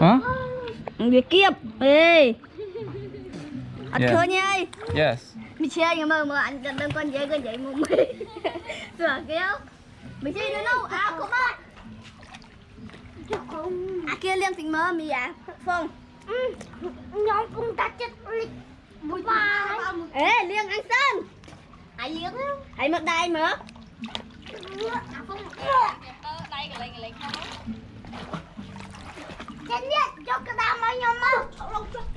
Hả? Việc kiếp. Ê. Anh Yeah. nha ơi. Yes. Mình chơi nhưng mà mà anh cần đơn con dễ con dễ mùng mì Sửa kéo Mình chơi nữa đâu? À cũng ơi À kia liên tình mơ mì à? Phong. Nhóm cũng ta chết bụi ba. Ê liên anh Sơn. Ai giếng Hãy mất đai mở Kendi çok kadar